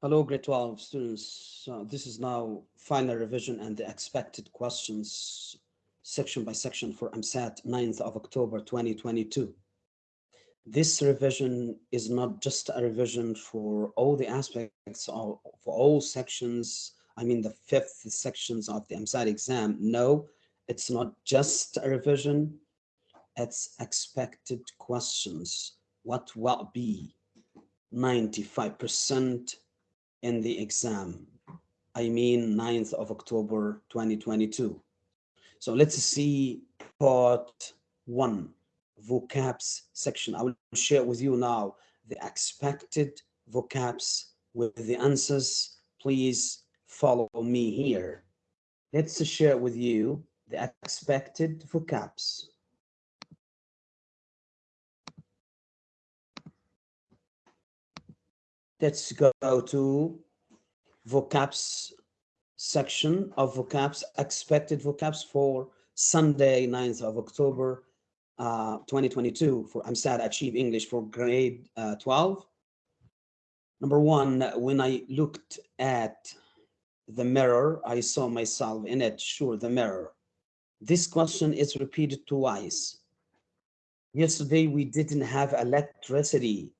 Hello, grade 12 students. This is now final revision and the expected questions section by section for EmSAT 9th of October 2022. This revision is not just a revision for all the aspects of for all sections, I mean the fifth sections of the EmSAT exam. No, it's not just a revision, it's expected questions. What will be 95% in the exam. I mean 9th of October 2022. So let's see part one, vocabs section. I will share with you now the expected vocabs with the answers. Please follow me here. Let's share with you the expected vocabs. Let's go to vocabs section of vocabs, expected vocabs for Sunday, 9th of October, uh, 2022 for EmSAT Achieve English for grade uh, 12. Number one, when I looked at the mirror, I saw myself in it, sure, the mirror. This question is repeated twice. Yesterday, we didn't have electricity,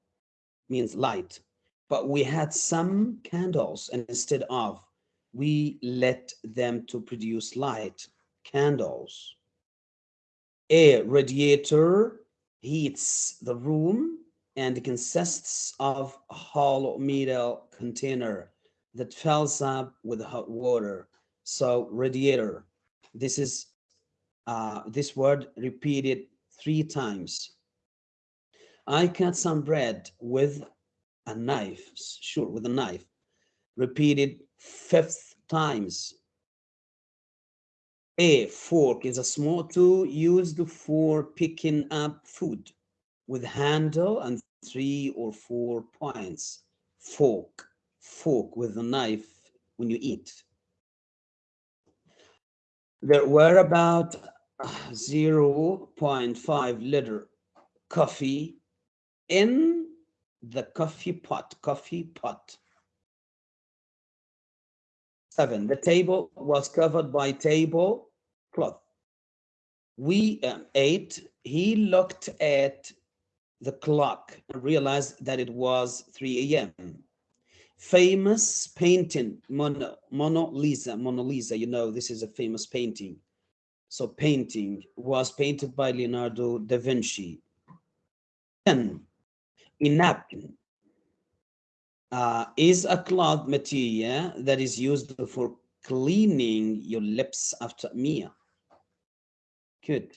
means light but we had some candles and instead of we let them to produce light candles. A radiator heats the room and consists of a hollow metal container that fills up with hot water. So radiator this is uh, this word repeated three times. I cut some bread with a knife, sure, with a knife, repeated fifth times. A fork is a small tool used for picking up food with handle and three or four points. Fork, fork with a knife when you eat. There were about ah, 0.5 liter coffee in the coffee pot, coffee pot. Seven, the table was covered by table cloth. We, um, eight, he looked at the clock and realized that it was 3 a.m. Famous painting, Mona, Mona Lisa, Mona Lisa, you know, this is a famous painting. So painting was painted by Leonardo da Vinci. 10 a napkin uh, is a cloth material that is used for cleaning your lips after meal. Good.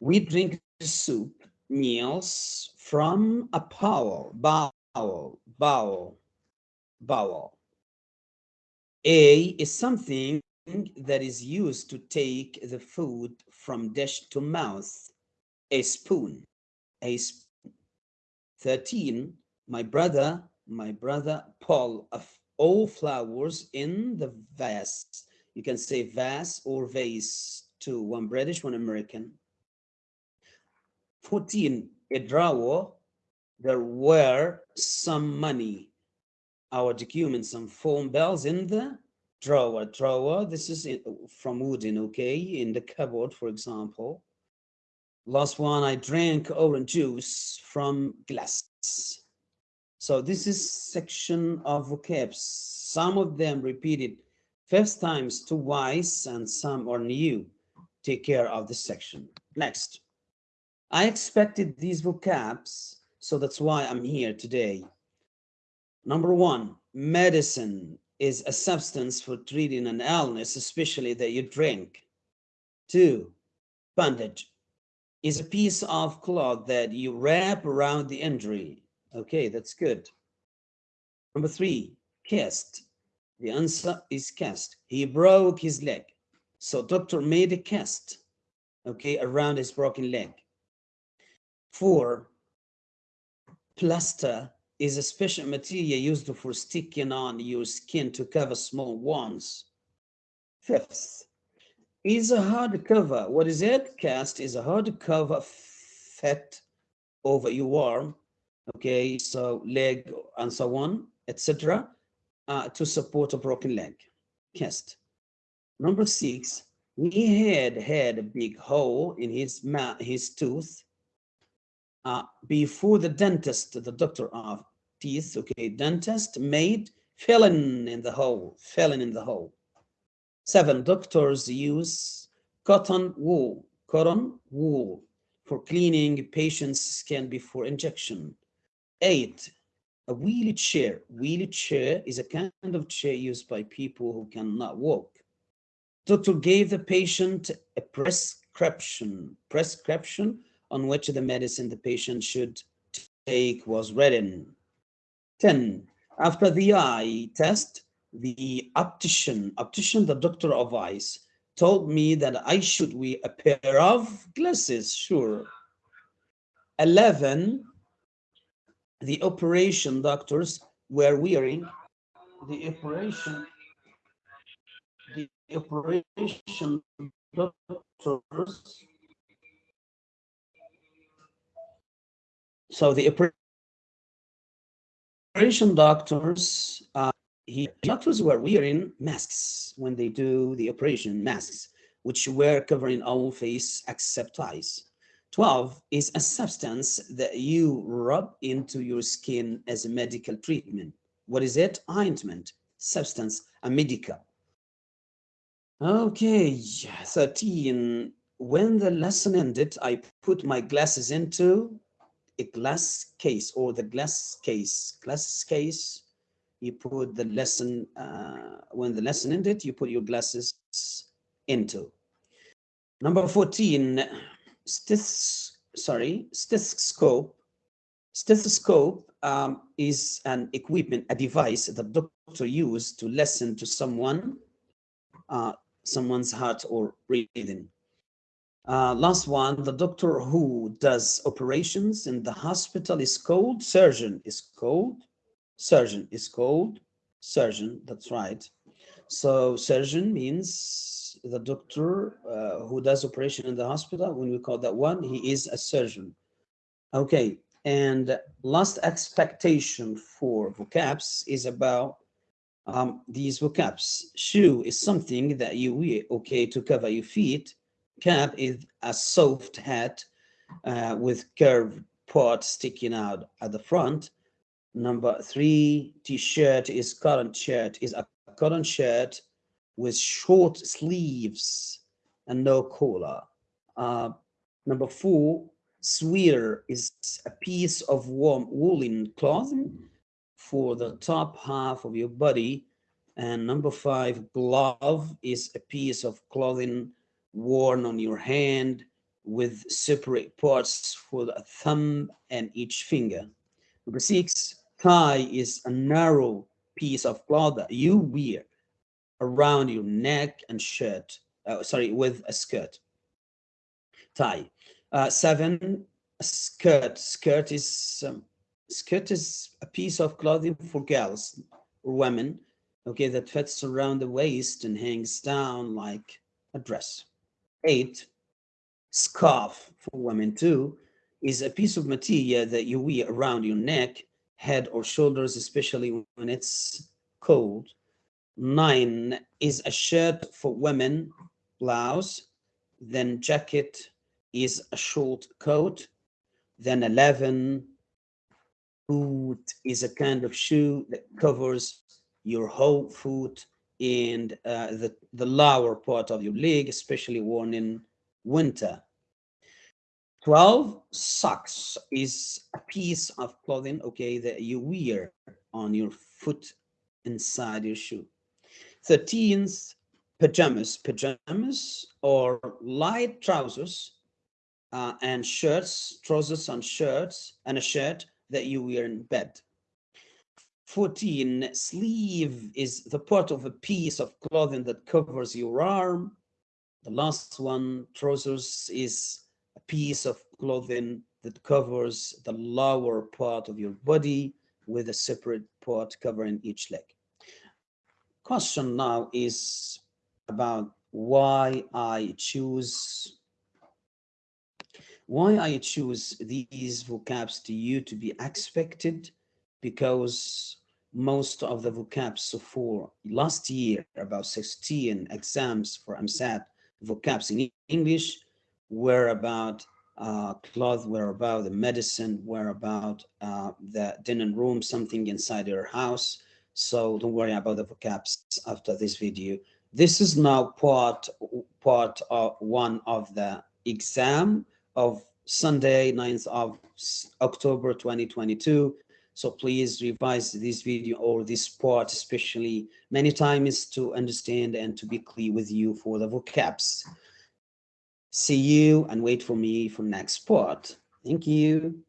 We drink soup meals from a bowl, bowel, bowl, bowel. A is something that is used to take the food from dish to mouth, a spoon, a spoon 13, my brother, my brother Paul, of all flowers in the vase. You can say vase or vase to one British, one American. 14, a drawer. There were some money, our documents, some phone bells in the drawer. Drawer, this is from wooden, okay, in the cupboard, for example. Last one, I drank orange juice from glass. So this is section of vocabs. Some of them repeated first times twice and some are new. Take care of this section. Next. I expected these vocabs, so that's why I'm here today. Number one, medicine is a substance for treating an illness, especially that you drink. Two, bandage is a piece of cloth that you wrap around the injury. Okay, that's good. Number three, cast. The answer is cast. He broke his leg. So doctor made a cast, okay, around his broken leg. Four, plaster is a special material used for sticking on your skin to cover small wounds. Fifth, is a hardcover. What is it? Cast is a hardcover fat over your arm. Okay, so leg and so on, etc. uh, to support a broken leg, cast. Number six, he had had a big hole in his mouth, his tooth uh, before the dentist, the doctor of teeth, okay, dentist made filling in the hole, filling in the hole. Seven, doctors use cotton wool, cotton wool for cleaning patient's skin before injection. Eight, a wheelchair. Wheelchair is a kind of chair used by people who cannot walk. Doctor gave the patient a prescription, prescription on which the medicine the patient should take was written. 10. After the eye test, the optician, optician, the doctor of eyes, told me that I should wear a pair of glasses, sure. 11. The operation doctors were wearing the operation the operation doctors so the operation doctors uh, he, doctors were wearing masks when they do the operation masks which were covering all face except eyes 12 is a substance that you rub into your skin as a medical treatment. What is it? Ointment. Substance a medical. Okay, 13. When the lesson ended, I put my glasses into a glass case or the glass case. Glass case, you put the lesson, uh, when the lesson ended, you put your glasses into. Number 14, steth, sorry, stethoscope. Stethoscope um, is an equipment, a device that doctor use to listen to someone uh, someone's heart or breathing. Uh, last one, the doctor who does operations in the hospital is called surgeon, is called surgeon, is called surgeon, that's right. So surgeon means the doctor uh, who does operation in the hospital, when we call that one, he is a surgeon. Okay, and last expectation for vocabs is about um, these vocabs. Shoe is something that you wear, okay, to cover your feet. Cap is a soft hat uh, with curved part sticking out at the front. Number three, t-shirt is current shirt, is a current shirt with short sleeves and no collar. Uh, number four, sweater is a piece of warm woolen clothing for the top half of your body. And number five, glove is a piece of clothing worn on your hand with separate parts for the thumb and each finger. Number six, tie is a narrow piece of cloth that you wear around your neck and shirt, uh, sorry, with a skirt. Tie. Uh, seven, skirt. Skirt is um, skirt is a piece of clothing for girls or women, okay, that fits around the waist and hangs down like a dress. Eight, scarf for women too, is a piece of material that you wear around your neck, head or shoulders, especially when it's cold. Nine is a shirt for women, blouse, then jacket is a short coat. Then 11, boot is a kind of shoe that covers your whole foot and uh, the, the lower part of your leg, especially worn in winter. 12, socks is a piece of clothing, okay, that you wear on your foot inside your shoe. 13th, pajamas. Pajamas or light trousers uh, and shirts, trousers and shirts, and a shirt that you wear in bed. 14, sleeve is the part of a piece of clothing that covers your arm. The last one, trousers, is piece of clothing that covers the lower part of your body with a separate part covering each leg. Question now is about why I choose why I choose these vocabs to you to be expected because most of the vocabs for last year, about 16 exams for EmSAT vocabs in English were about uh, cloth, were about the medicine, were about uh, the dinner room, something inside your house. So don't worry about the vocabs after this video. This is now part, part of one of the exam of Sunday, 9th of October 2022. So please revise this video or this part, especially many times to understand and to be clear with you for the vocabs. See you and wait for me for next part. Thank you.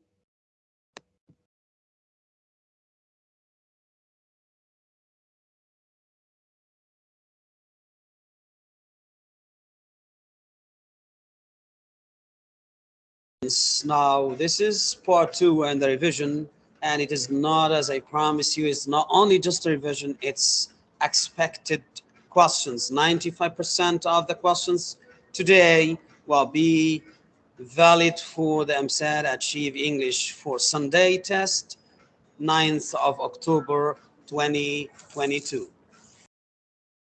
Now, this is part two and the revision, and it is not, as I promise you, it's not only just a revision, it's expected questions. 95% of the questions today will be valid for the EmSAT Achieve English for Sunday test, 9th of October 2022.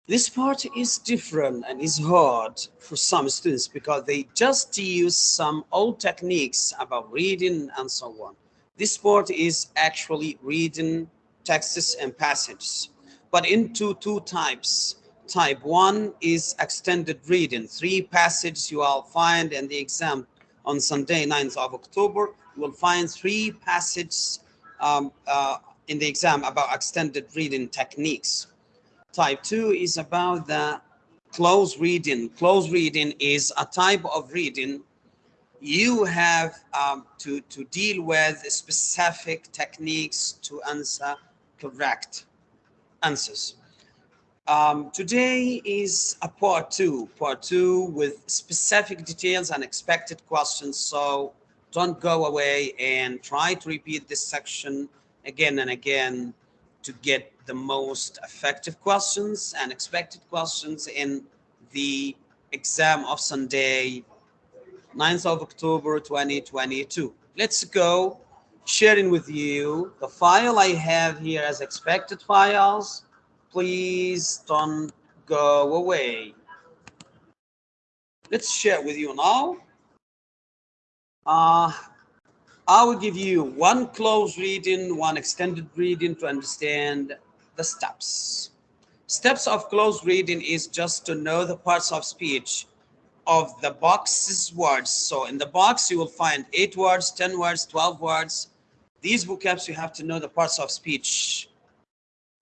This part is different and is hard for some students because they just use some old techniques about reading and so on. This part is actually reading texts and passages, but into two types. Type one is extended reading. Three passages you will find in the exam on Sunday, 9th of October. You will find three passages um, uh, in the exam about extended reading techniques. Type 2 is about the close reading. Close reading is a type of reading you have um, to, to deal with specific techniques to answer correct answers. Um, today is a part two, part two with specific details and expected questions. So don't go away and try to repeat this section again and again to get the most effective questions and expected questions in the exam of Sunday, 9th of October 2022. Let's go sharing with you the file I have here as expected files. Please don't go away. Let's share with you now. Uh, I will give you one close reading, one extended reading to understand the steps. Steps of close reading is just to know the parts of speech of the box's words. So in the box, you will find eight words, 10 words, 12 words. These vocabs, you have to know the parts of speech.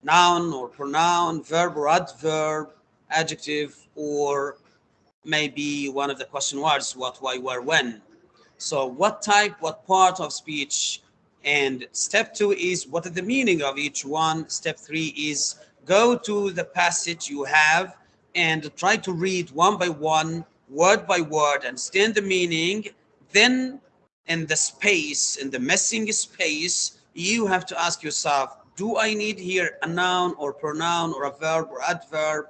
Noun or pronoun, verb or adverb, adjective, or maybe one of the question words, what, why, where, when. So what type, what part of speech? And step two is what is the meaning of each one? Step three is go to the passage you have and try to read one by one, word by word, understand the meaning. Then in the space, in the missing space, you have to ask yourself, do I need here a noun or pronoun or a verb or adverb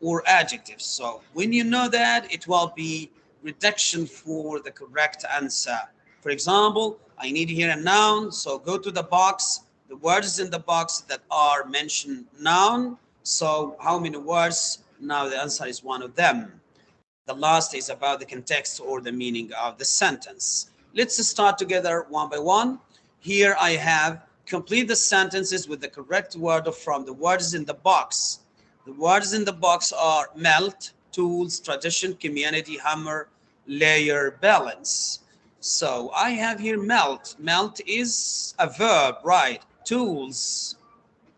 or adjective? So when you know that, it will be reduction for the correct answer. For example, I need here a noun, so go to the box, the words in the box that are mentioned noun. So how many words? Now the answer is one of them. The last is about the context or the meaning of the sentence. Let's start together one by one. Here I have complete the sentences with the correct word from the words in the box. The words in the box are melt, tools, tradition, community, hammer, layer, balance. So I have here melt. Melt is a verb, right? Tools,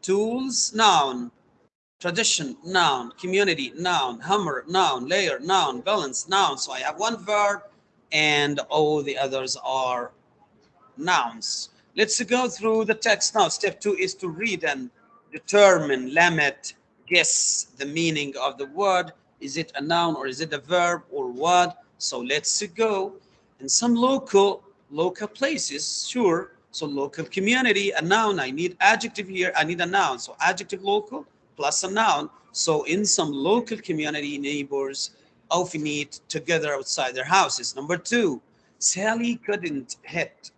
tools, noun. Tradition, noun. Community, noun. Hammer, noun. Layer, noun. Balance, noun. So I have one verb and all the others are nouns. Let's go through the text now. Step two is to read and determine, limit, guess the meaning of the word. Is it a noun or is it a verb or what? So let's go in some local, local places, sure. So local community, a noun, I need adjective here, I need a noun. So adjective local plus a noun. So in some local community, neighbors often meet together outside their houses. Number two, Sally couldn't hit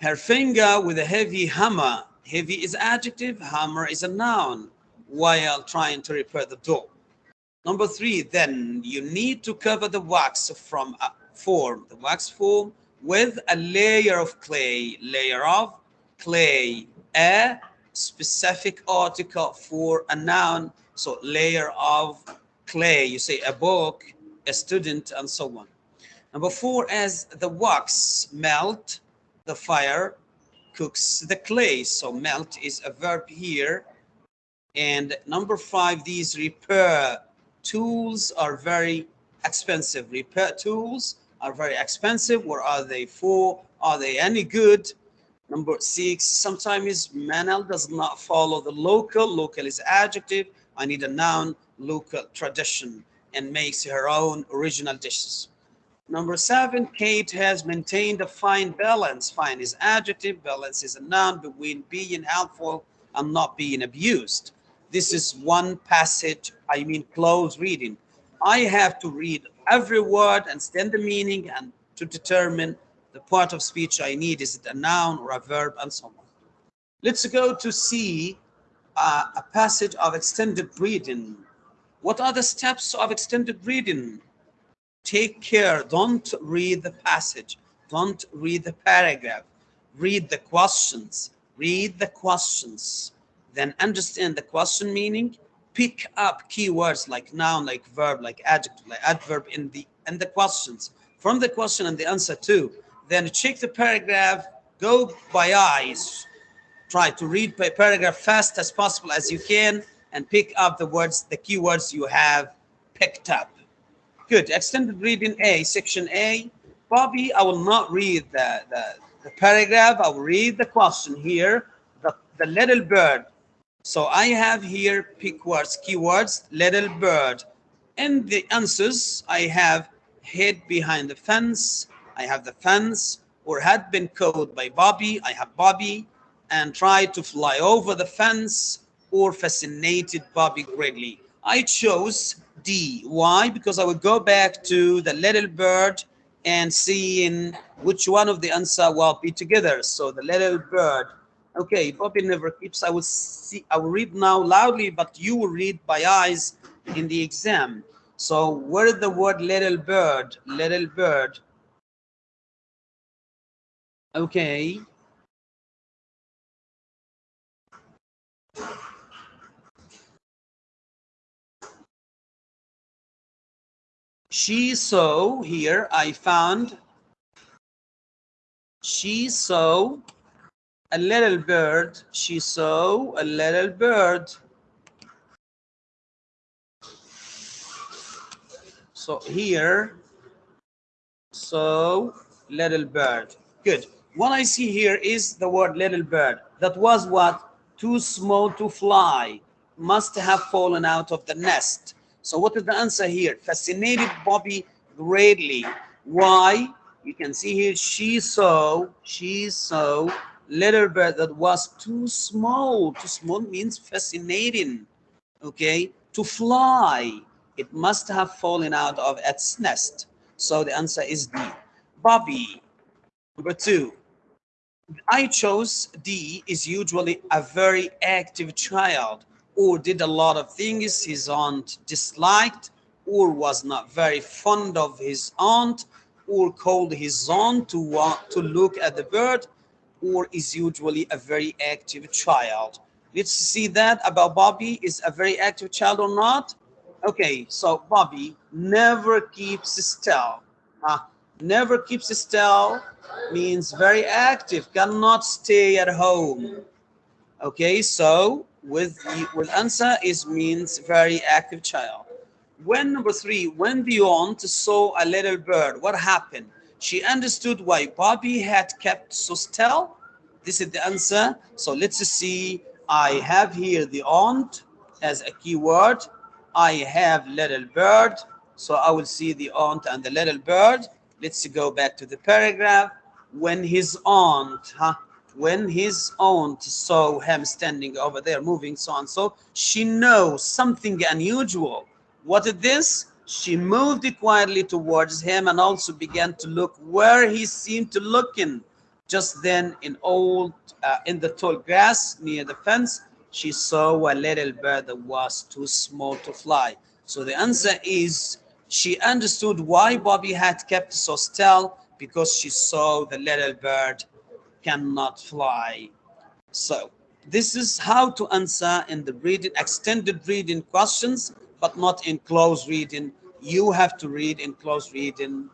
her finger with a heavy hammer Heavy is adjective, hammer is a noun while trying to repair the door. Number three, then you need to cover the wax from a form, the wax form with a layer of clay, layer of clay, a specific article for a noun. So layer of clay, you say a book, a student, and so on. Number four, as the wax melt, the fire cooks the clay. So melt is a verb here. And number five, these repair tools are very expensive. Repair tools are very expensive. What are they for? Are they any good? Number six, sometimes Manel does not follow the local. Local is adjective. I need a noun, local tradition, and makes her own original dishes. Number seven, Kate has maintained a fine balance. Fine is adjective, balance is a noun between being helpful and not being abused. This is one passage, I mean close reading. I have to read every word and stand the meaning and to determine the part of speech I need. Is it a noun or a verb and so on. Let's go to see uh, a passage of extended reading. What are the steps of extended reading? Take care. Don't read the passage. Don't read the paragraph. Read the questions. Read the questions. Then understand the question meaning. Pick up keywords like noun like verb like adjective like adverb in the in the questions. From the question and the answer too. Then check the paragraph. Go by eyes. Try to read the paragraph fast as possible as you can and pick up the words the keywords you have picked up Good. Extended reading A, section A. Bobby, I will not read the, the, the paragraph. I will read the question here. The, the little bird. So I have here pick words, keywords, little bird. In the answers, I have hid behind the fence. I have the fence or had been caught by Bobby. I have Bobby and tried to fly over the fence or fascinated Bobby greatly. I chose D. Why? Because I will go back to the little bird and see in which one of the answer will be together. So the little bird. Okay, Bobby never keeps. I will see. I will read now loudly, but you will read by eyes in the exam. So where is the word little bird? Little bird. Okay. She saw here, I found, she saw a little bird. She saw a little bird. So here, so little bird. Good. What I see here is the word little bird. That was what? Too small to fly. Must have fallen out of the nest. So what is the answer here? Fascinated Bobby greatly. Why? You can see here, she saw, she saw little bird that was too small. Too small means fascinating, okay? To fly, it must have fallen out of its nest. So the answer is D. Bobby, number two. I chose D is usually a very active child or did a lot of things his aunt disliked or was not very fond of his aunt or called his aunt to want to look at the bird or is usually a very active child. Let's see that about bobby. Is a very active child or not? Okay so bobby never keeps still huh? Ah, never keeps still means very active cannot stay at home. Okay so with the, with answer is means very active child. When number three when the aunt saw a little bird what happened? She understood why bobby had kept so still this is the answer so let's see. I have here the aunt as a keyword. I have little bird. So i will see the aunt and the little bird. Let's go back to the paragraph. When his aunt huh when his aunt saw him standing over there moving so and so she knows something unusual. What is this? She moved quietly towards him and also began to look where he seemed to look in. Just then, in old, uh, in the tall grass near the fence, she saw a little bird that was too small to fly. So the answer is she understood why Bobby had kept so still because she saw the little bird cannot fly. So this is how to answer in the reading, extended reading questions, but not in close reading. You have to read in close reading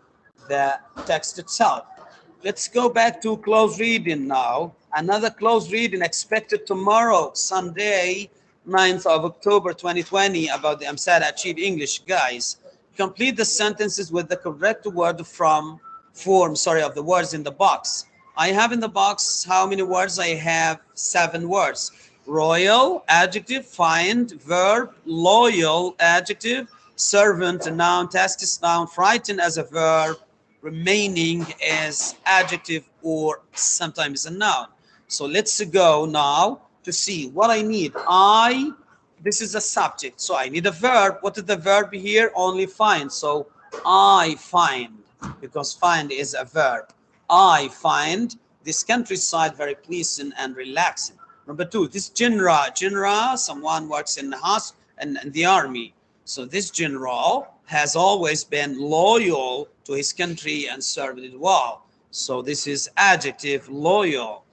the text itself. Let's go back to close reading now. Another close reading expected tomorrow, Sunday, 9th of October 2020 about the EmSAT Achieve English. Guys, complete the sentences with the correct word from form, sorry, of the words in the box. I have in the box how many words? I have seven words. Royal, adjective, find, verb, loyal, adjective, servant, noun, task is noun, frightened as a verb, remaining as adjective or sometimes a noun. So let's go now to see what I need. I, this is a subject. So I need a verb. What is the verb here? Only find. So I find because find is a verb. I find this countryside very pleasing and relaxing. Number two, this general, general, someone works in the house and, and the army. So this general has always been loyal to his country and served it well. So this is adjective loyal.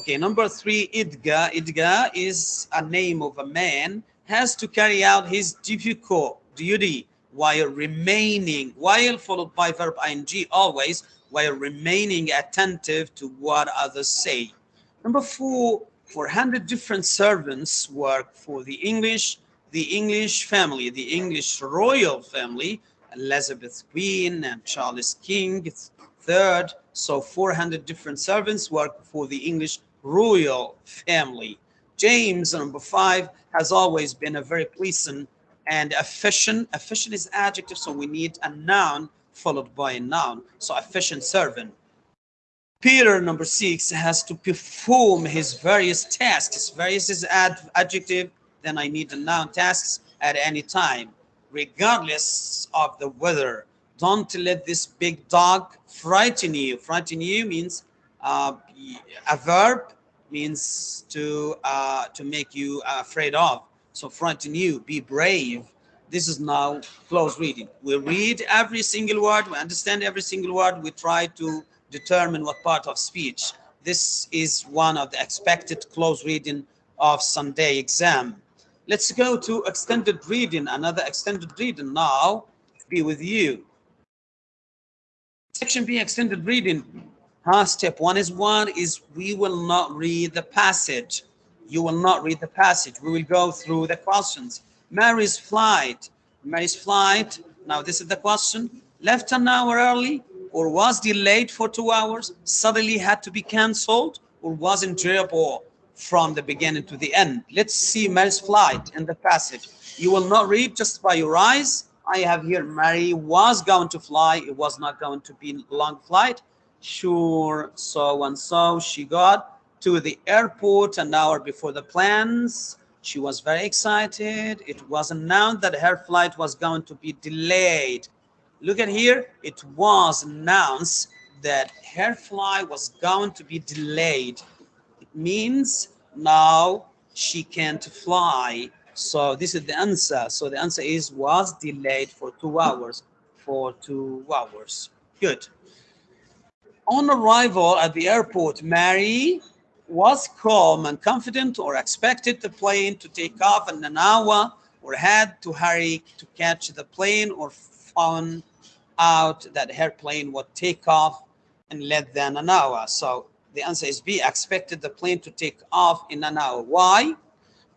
Okay, number three, idga. Idga is a name of a man has to carry out his difficult duty while remaining, while followed by verb ing always, while remaining attentive to what others say. Number four, 400 different servants work for the English, the English family, the English royal family, Elizabeth Queen and Charles King third. So 400 different servants work for the English royal family. James, number five, has always been a very pleasant and efficient. Efficient is adjective, so we need a noun followed by a noun. So efficient servant. Peter, number six, has to perform his various tasks. Various is ad adjective, then I need the noun tasks at any time, regardless of the weather. Don't let this big dog frighten you. Frighten you means uh, a verb means to uh, to make you afraid of. So frighten you, be brave. This is now close reading. We read every single word, we understand every single word, we try to determine what part of speech. This is one of the expected close reading of Sunday exam. Let's go to extended reading, another extended reading now, be with you. Section B, extended reading. Huh? Step one is one is we will not read the passage. You will not read the passage. We will go through the questions. Mary's flight. Mary's flight. Now this is the question. Left an hour early or was delayed for two hours, suddenly had to be cancelled or was enjoyable from the beginning to the end. Let's see Mary's flight in the passage. You will not read just by your eyes. I have here Mary was going to fly. It was not going to be long flight. Sure, so and so she got to the airport an hour before the plans. She was very excited. It was announced that her flight was going to be delayed. Look at here. It was announced that her flight was going to be delayed It means now she can't fly. So this is the answer. So the answer is was delayed for two hours. For two hours. Good. On arrival at the airport, Mary was calm and confident or expected the plane to take off in an hour or had to hurry to catch the plane or found out that her plane would take off in less than an hour. So the answer is B, expected the plane to take off in an hour. Why?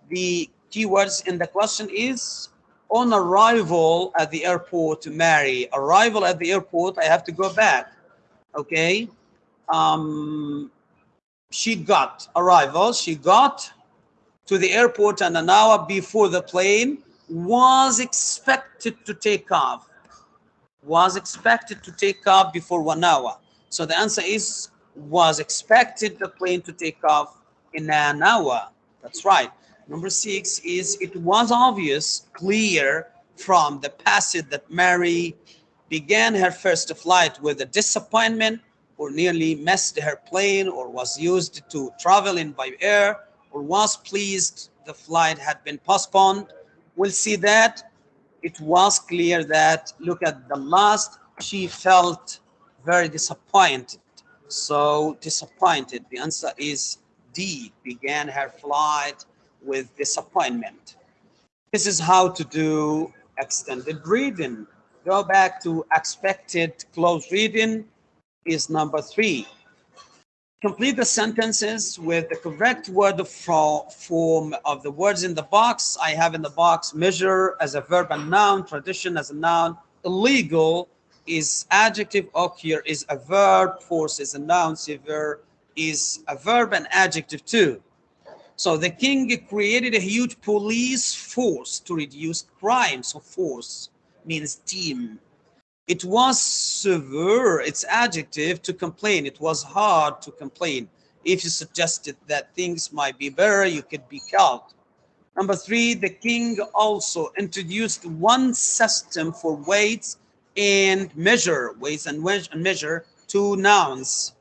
The keywords in the question is on arrival at the airport to Mary. Arrival at the airport, I have to go back. Okay. Um, she got arrival. She got to the airport and an hour before the plane was expected to take off. Was expected to take off before one hour. So the answer is was expected the plane to take off in an hour. That's right. Number six is it was obvious, clear from the passage that Mary began her first flight with a disappointment or nearly missed her plane or was used to travel in by air or was pleased the flight had been postponed. We'll see that it was clear that look at the last, she felt very disappointed. So disappointed, the answer is D, began her flight with disappointment. This is how to do extended reading. Go back to expected close reading is number three. Complete the sentences with the correct word form of the words in the box. I have in the box measure as a verb and noun, tradition as a noun, illegal is adjective, oh, occur is a verb, force is a noun, severe is a verb and adjective too. So the king created a huge police force to reduce crime. So force means team. It was severe, its adjective, to complain. It was hard to complain. If you suggested that things might be better, you could be killed. Number three, the king also introduced one system for weights and measure, weights and measure, two nouns.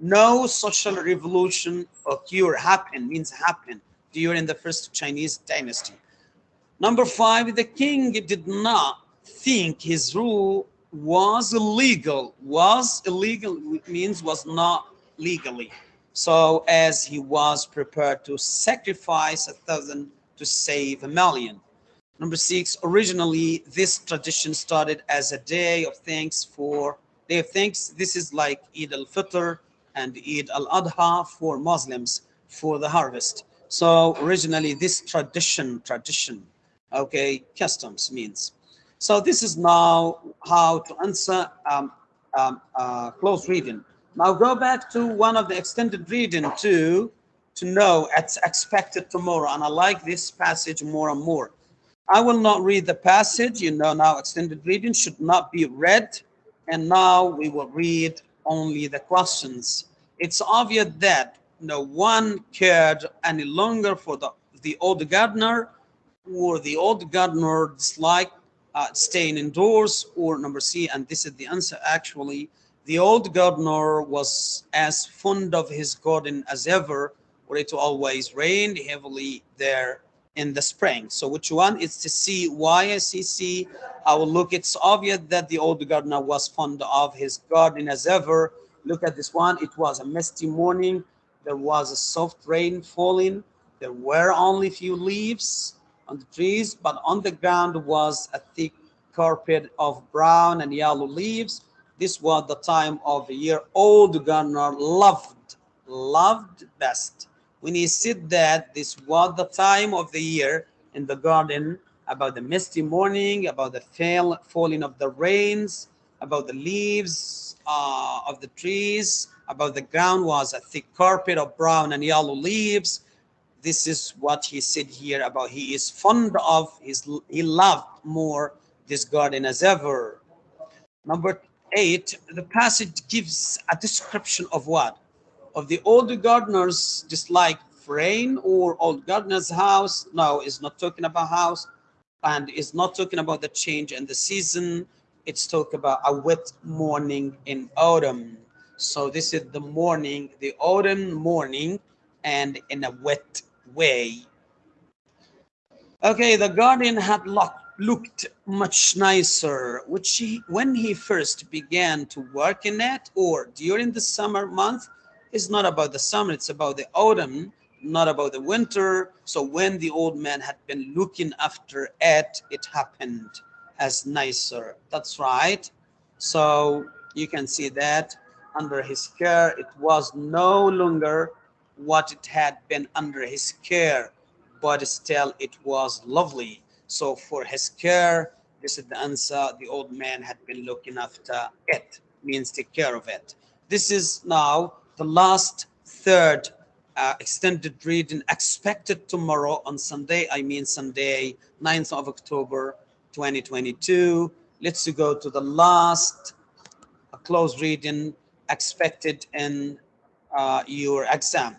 No social revolution occur, happen, means happen during the first Chinese dynasty. Number five, the king did not think his rule was illegal. Was illegal means was not legally. So as he was prepared to sacrifice a thousand to save a million. Number six, originally this tradition started as a day of thanks for day of thanks. This is like Eid al-Fitr and Eid al-Adha for Muslims for the harvest. So originally this tradition, tradition, okay, customs means so this is now how to answer um, um, uh, close reading. Now go back to one of the extended reading to, to know it's expected tomorrow. And I like this passage more and more. I will not read the passage. You know now extended reading should not be read. And now we will read only the questions. It's obvious that no one cared any longer for the, the old gardener or the old gardener disliked uh, staying indoors or number C, and this is the answer actually, the old gardener was as fond of his garden as ever, where it always rained heavily there in the spring. So which one is to see why C? I will look, it's obvious that the old gardener was fond of his garden as ever. Look at this one, it was a misty morning. There was a soft rain falling. There were only few leaves on the trees, but on the ground was a thick carpet of brown and yellow leaves. This was the time of the year old gardener loved, loved best. When he said that this was the time of the year in the garden, about the misty morning, about the fall, falling of the rains, about the leaves uh, of the trees, about the ground was a thick carpet of brown and yellow leaves, this is what he said here about he is fond of his he loved more this garden as ever. Number eight the passage gives a description of what? Of the old gardeners dislike for rain or old gardener's house. No it's not talking about house and it's not talking about the change in the season. It's talking about a wet morning in autumn. So this is the morning the autumn morning and in a wet way. Okay, the garden had looked much nicer which he, when he first began to work in it or during the summer month. It's not about the summer, it's about the autumn, not about the winter. So when the old man had been looking after it, it happened as nicer. That's right. So you can see that under his care, it was no longer what it had been under his care, but still it was lovely. So for his care, this is the answer. The old man had been looking after it, means take care of it. This is now the last third uh, extended reading expected tomorrow on Sunday. I mean Sunday, 9th of October, 2022. Let's go to the last uh, close reading expected in uh, your exam.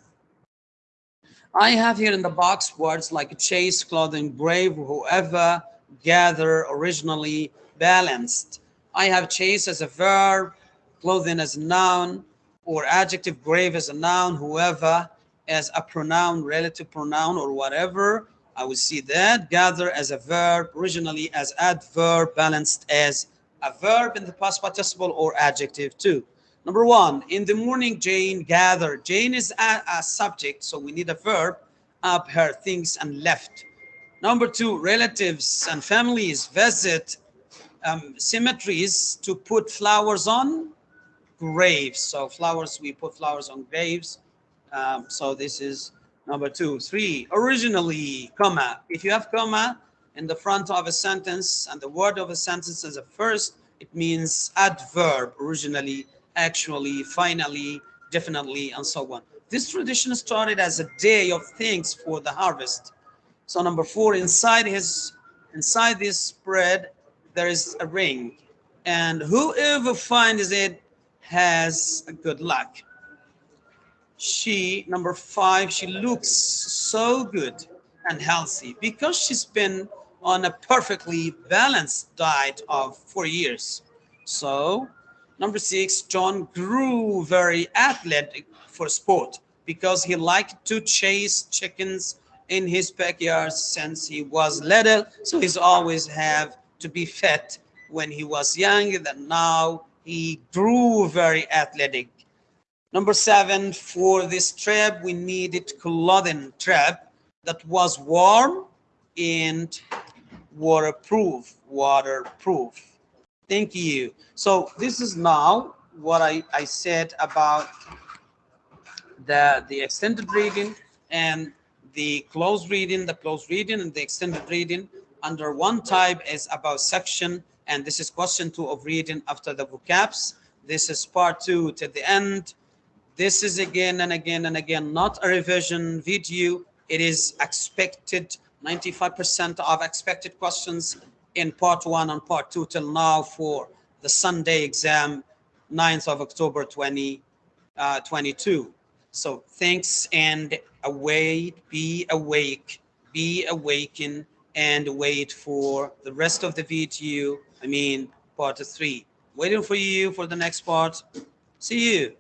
I have here in the box words like chase, clothing, brave, whoever, gather, originally, balanced. I have chase as a verb, clothing as a noun, or adjective brave as a noun, whoever as a pronoun, relative pronoun or whatever. I will see that. Gather as a verb, originally as adverb, balanced as a verb in the past participle or adjective too. Number one, in the morning, Jane gathered. Jane is a, a subject, so we need a verb, up her things and left. Number two, relatives and families visit um, cemeteries to put flowers on graves. So flowers, we put flowers on graves. Um, so this is number two. Three, originally, comma. If you have comma in the front of a sentence and the word of a sentence is a first, it means adverb, originally, actually, finally, definitely, and so on. This tradition started as a day of thanks for the harvest. So number four, inside his, inside this bread, there is a ring, and whoever finds it has good luck. She, number five, she looks so good and healthy because she's been on a perfectly balanced diet of four years. So number six, John grew very athletic for sport because he liked to chase chickens in his backyard since he was little. So he's always have to be fit when he was young. Then now he grew very athletic. Number seven, for this trip, we needed clothing trip that was warm and waterproof, waterproof. Thank you. So this is now what I, I said about the, the extended reading and the closed reading, the closed reading and the extended reading under one type is about section and this is question two of reading after the vocabs. This is part two to the end. This is again and again and again, not a revision video. It is expected, 95% of expected questions in part one and part two till now for the Sunday exam, 9th of October 2022. 20, uh, so thanks and await, be awake, be awakened and wait for the rest of the video. I mean, part three. Waiting for you for the next part. See you.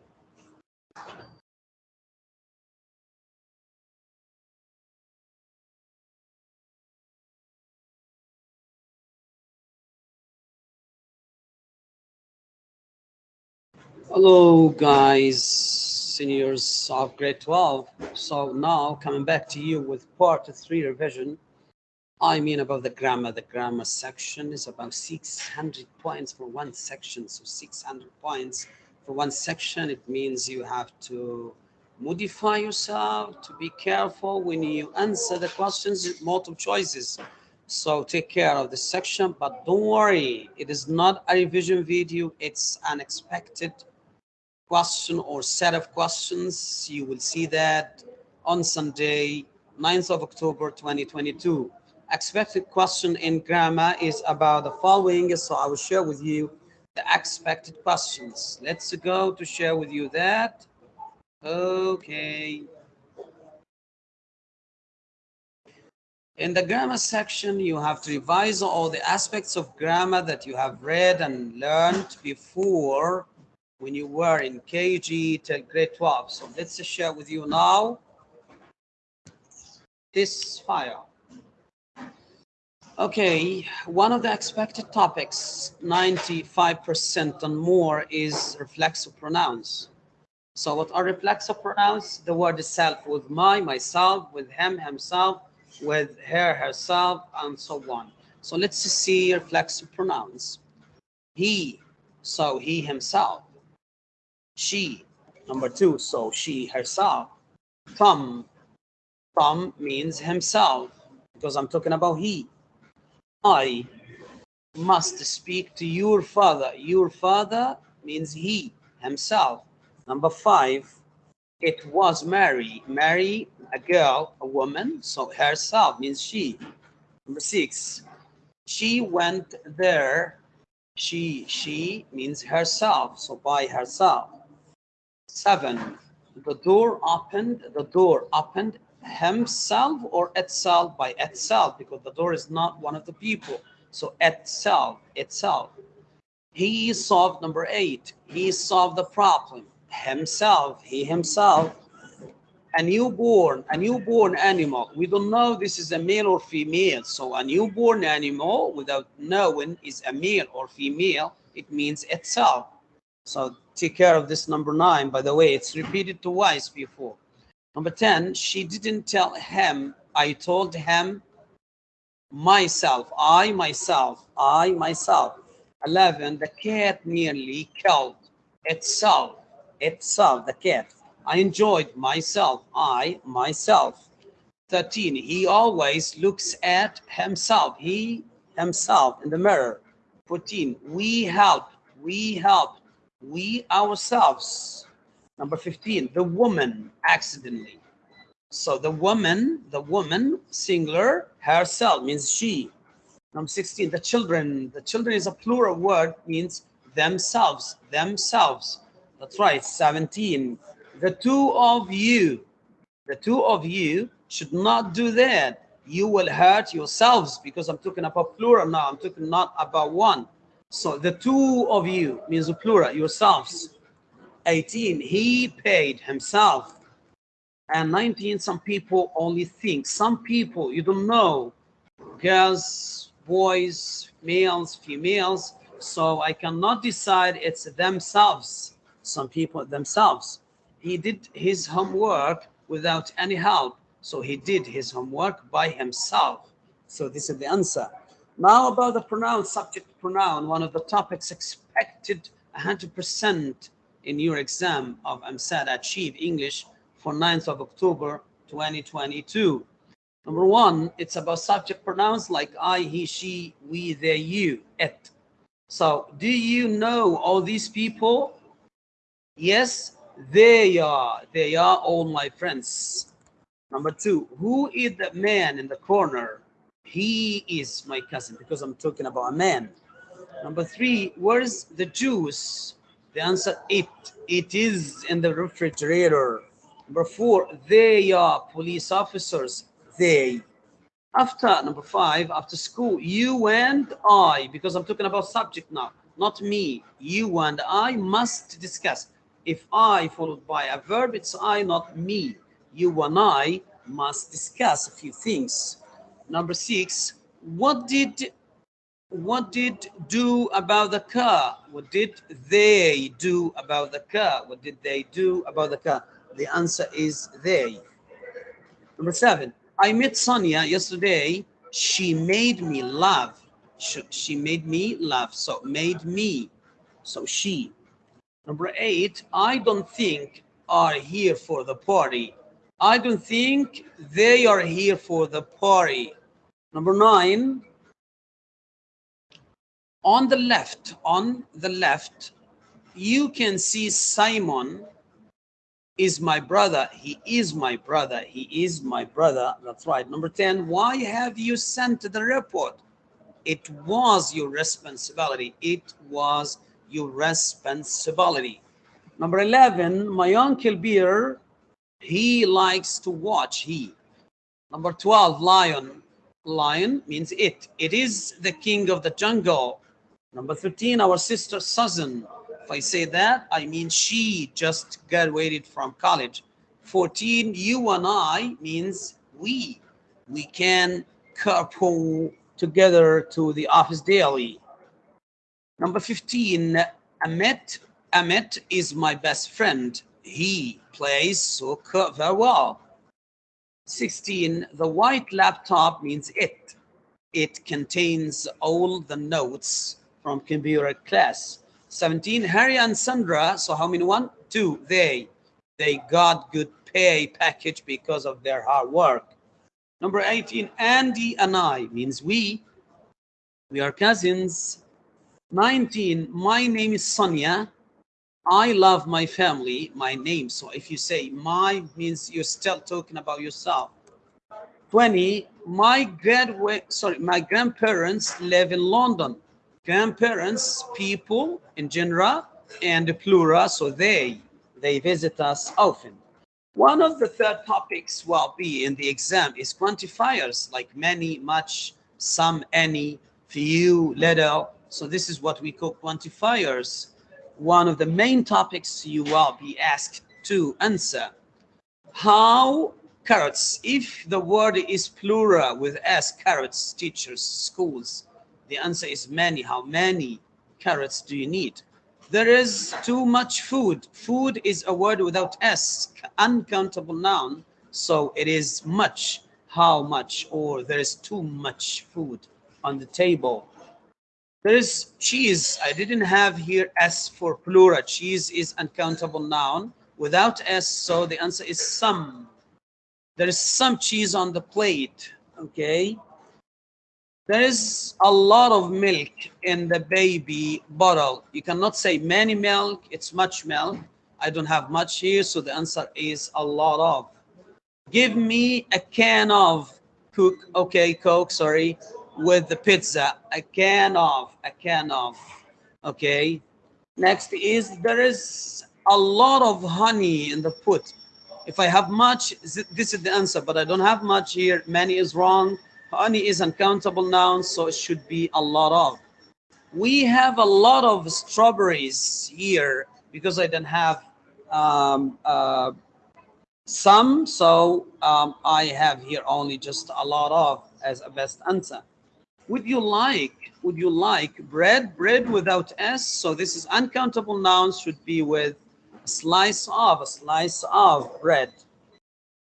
Hello, guys, seniors of grade 12. So now coming back to you with part three revision. I mean about the grammar. The grammar section is about 600 points for one section. So 600 points for one section. It means you have to modify yourself, to be careful when you answer the questions, multiple choices. So take care of this section, but don't worry. It is not a revision video. It's unexpected question or set of questions. You will see that on Sunday, 9th of October, 2022. Expected question in grammar is about the following. So I will share with you the expected questions. Let's go to share with you that. Okay. In the grammar section, you have to revise all the aspects of grammar that you have read and learned before when you were in KG till grade 12. So let's share with you now this file. Okay, one of the expected topics, 95% and more, is reflexive pronouns. So what are reflexive pronouns? The word itself with my, myself, with him, himself, with her, herself, and so on. So let's see reflexive pronouns. He, so he himself she. Number two, so she herself. Tom, Tom means himself because I'm talking about he. I must speak to your father. Your father means he himself. Number five, it was Mary. Mary, a girl, a woman, so herself means she. Number six, she went there. She, she means herself, so by herself. Seven, the door opened, the door opened himself or itself by itself because the door is not one of the people. So itself, itself. He solved number eight. He solved the problem. himself, he himself, a newborn, a newborn animal. We don't know this is a male or female. So a newborn animal without knowing is a male or female, it means itself. So take care of this number nine. By the way, it's repeated twice before. Number 10, she didn't tell him. I told him myself. I myself. I myself. 11, the cat nearly killed itself. Itself, the cat. I enjoyed myself. I myself. 13, he always looks at himself. He himself in the mirror. 14, we help. We help. We ourselves. Number 15, the woman accidentally. So the woman, the woman, singular, herself means she. Number 16, the children. The children is a plural word, means themselves, themselves. That's right. 17, the two of you, the two of you should not do that. You will hurt yourselves because I'm talking about plural now. I'm talking not about one. So the two of you means plural, yourselves. 18, he paid himself. And 19, some people only think. Some people, you don't know, girls, boys, males, females. So I cannot decide it's themselves. Some people themselves. He did his homework without any help. So he did his homework by himself. So this is the answer. Now about the pronoun, subject pronoun, one of the topics expected 100% in your exam of EmSAT Achieve English for 9th of October 2022. Number one, it's about subject pronouns like I, he, she, we, they, you, it. So do you know all these people? Yes, they are. They are all my friends. Number two, who is the man in the corner? He is my cousin because I'm talking about a man. Number three, where's the juice? The answer, it. It is in the refrigerator. Number four, they are police officers. They. After number five, after school, you and I, because I'm talking about subject now, not me. You and I must discuss. If I followed by a verb, it's I, not me. You and I must discuss a few things. Number six, what did what did do about the car? What did they do about the car? What did they do about the car? The answer is they. Number seven, I met Sonia yesterday. She made me laugh. She, she made me laugh. So made me. So she. Number eight, I don't think are here for the party. I don't think they are here for the party. Number nine, on the left, on the left, you can see Simon is my brother. He is my brother. He is my brother. That's right. Number 10, why have you sent the report? It was your responsibility. It was your responsibility. Number 11, my uncle Beer, he likes to watch. He. Number 12, lion. Lion means it. It is the king of the jungle. Number 13, our sister Susan. If I say that, I mean she just graduated from college. 14, you and I means we. We can carpool together to the office daily. Number 15, Amit. Amit is my best friend. He plays soccer very well. 16, the white laptop means it. It contains all the notes from computer class. 17, Harry and Sandra, so how many one? Two, they. They got good pay package because of their hard work. Number 18, Andy and I means we. We are cousins. 19, my name is Sonia. I love my family, my name. So if you say my means you're still talking about yourself. 20, my grad sorry, my grandparents live in London grandparents, people in general, and the plural, so they, they visit us often. One of the third topics will be in the exam is quantifiers like many, much, some, any, few, little. So this is what we call quantifiers. One of the main topics you will be asked to answer. How carrots, if the word is plural with S, carrots, teachers, schools, the answer is many. How many carrots do you need? There is too much food. Food is a word without S, uncountable noun. So it is much, how much, or there is too much food on the table. There is cheese. I didn't have here S for plural. Cheese is uncountable noun without S, so the answer is some. There is some cheese on the plate, okay? There is a lot of milk in the baby bottle. You cannot say many milk, it's much milk. I don't have much here, so the answer is a lot of. Give me a can of cook, okay, Coke, sorry, with the pizza. A can of, a can of, okay. Next is, there is a lot of honey in the pot. If I have much, this is the answer, but I don't have much here. Many is wrong. Honey is uncountable noun, so it should be a lot of. We have a lot of strawberries here because I don't have um, uh, some, so um, I have here only just a lot of as a best answer. Would you like, would you like bread? Bread without S, so this is uncountable nouns should be with a slice of, a slice of bread.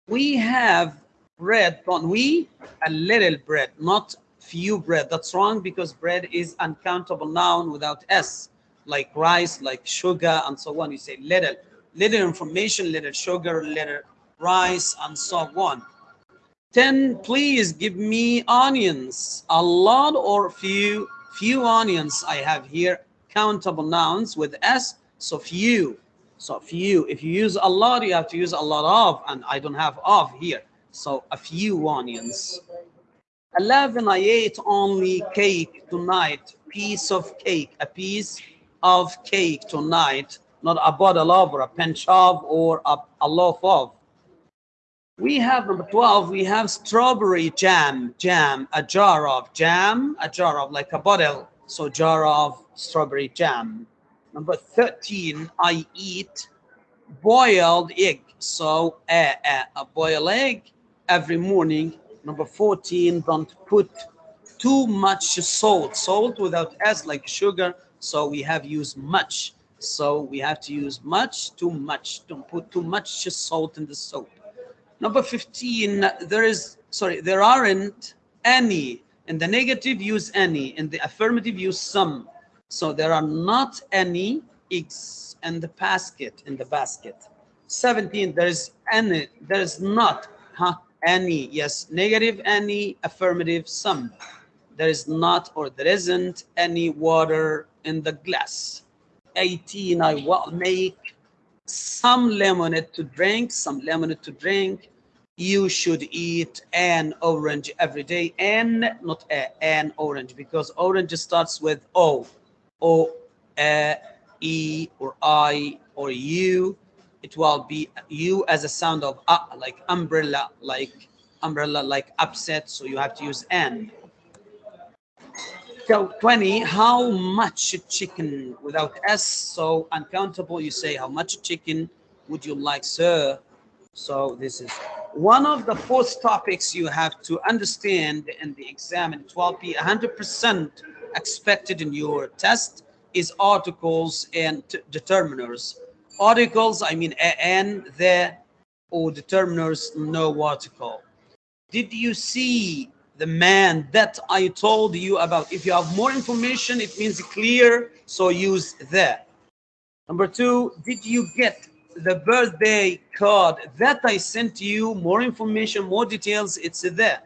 We have bread, not we, a little bread, not few bread. That's wrong because bread is uncountable noun without S, like rice, like sugar, and so on. You say little, little information, little sugar, little rice, and so on. 10, please give me onions. A lot or few, few onions I have here, countable nouns with S, so few. So few, if you use a lot, you have to use a lot of, and I don't have of here. So a few onions. 11, I ate only cake tonight, piece of cake, a piece of cake tonight, not a bottle of or a pinch of or a, a loaf of. We have number 12, we have strawberry jam, jam, a jar of jam, a jar of like a bottle, so jar of strawberry jam. Number 13, I eat boiled egg, so a, a, a boiled egg every morning. Number 14, don't put too much salt. Salt without S like sugar. So we have used much. So we have to use much, too much. Don't put too much salt in the soap. Number 15, there is, sorry, there aren't any. In the negative, use any. In the affirmative, use some. So there are not any eggs in the basket, in the basket. 17, there is any, there is not, huh? any yes negative any affirmative some there is not or there isn't any water in the glass 18 i will make some lemonade to drink some lemonade to drink you should eat an orange every day and not a an orange because orange starts with o o a e or i or u it will be you as a sound of uh, like umbrella, like umbrella, like upset. So you have to use n. So 20, how much chicken without S? So uncountable, you say, how much chicken would you like, sir? So this is one of the fourth topics you have to understand in the exam in 12P, 100% expected in your test is articles and determiners articles, I mean and the or determiners no article. Did you see the man that I told you about? If you have more information, it means clear, so use the. Number two, did you get the birthday card that I sent you? More information, more details, it's there.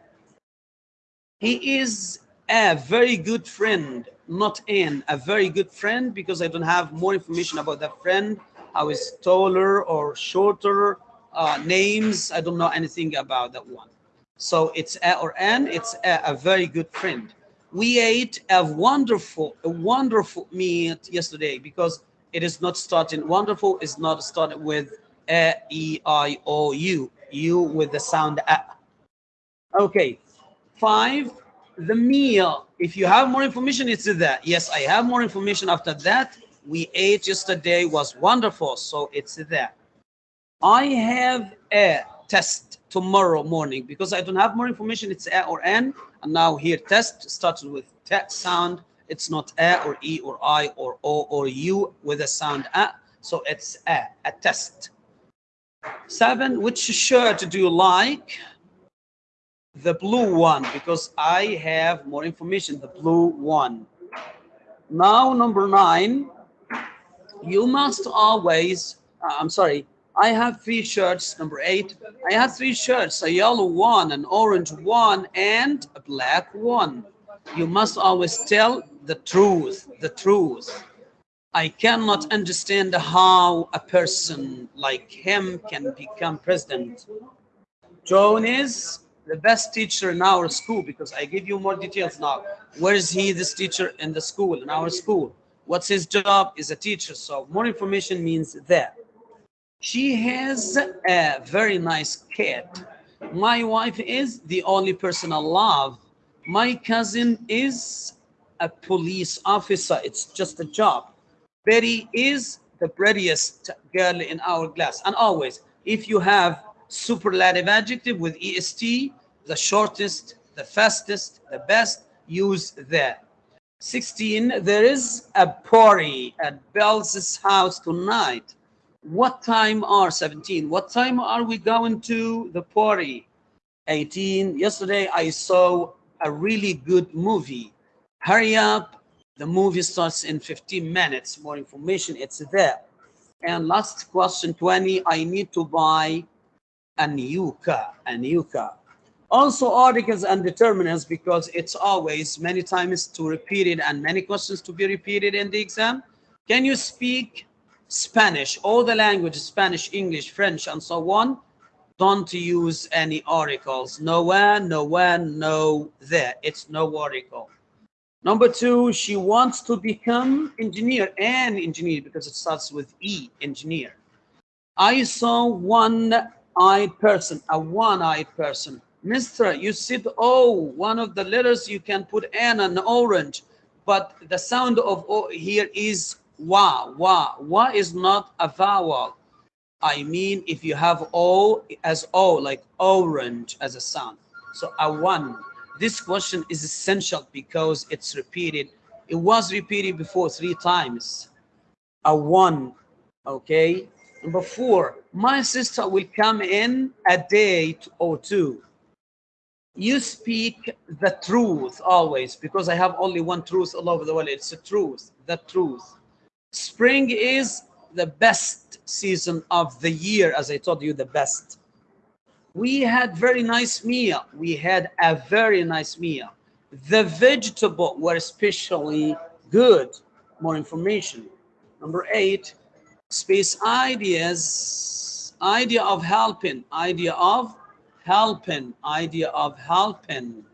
He is a very good friend, not in a very good friend because I don't have more information about that friend how is taller or shorter uh, names. I don't know anything about that one. So it's a or an, it's a, a very good friend. We ate a wonderful, a wonderful meat yesterday because it is not starting, wonderful is not started with a, e, i, o, u, u with the sound a. Okay, five, the meal. If you have more information, it's that. Yes, I have more information after that we ate yesterday was wonderful. So it's there. I have a test tomorrow morning because I don't have more information. It's A or N. And now here test starts with T sound. It's not A or E or I or O or U with a sound A. So it's A, a test. Seven, which shirt do you like? The blue one, because I have more information, the blue one. Now, number nine, you must always, uh, I'm sorry, I have three shirts, number eight. I have three shirts, a yellow one, an orange one, and a black one. You must always tell the truth, the truth. I cannot understand how a person like him can become president. John is the best teacher in our school because I give you more details now. Where is he, this teacher in the school, in our school? What's his job? Is a teacher. So more information means that. She has a very nice cat. My wife is the only person I love. My cousin is a police officer. It's just a job. Betty is the prettiest girl in our class. And always, if you have superlative adjective with est, the shortest, the fastest, the best, use that. 16, there is a party at Bell's house tonight. What time are 17? What time are we going to the party? 18, yesterday I saw a really good movie. Hurry up, the movie starts in 15 minutes. More information, it's there. And last question 20, I need to buy a new car, a new car. Also articles and determinants because it's always many times to repeat it and many questions to be repeated in the exam. Can you speak Spanish, all the languages, Spanish, English, French, and so on? Don't use any articles. No when, no there. It's no article. Number two, she wants to become engineer and engineer because it starts with E, engineer. I saw one-eyed person, a one-eyed person. Mister, you said O, one of the letters you can put N and orange, but the sound of O here is wa, wa. Wa is not a vowel. I mean, if you have O as O, like orange as a sound. So a one. This question is essential because it's repeated. It was repeated before three times. A one, okay? Number four, my sister will come in a day or two. You speak the truth always because I have only one truth all over the world. It's the truth, the truth. Spring is the best season of the year, as I told you, the best we had very nice meal. We had a very nice meal. The vegetable were especially good. More information. Number eight, space ideas. Idea of helping. Idea of helping. Idea of helping.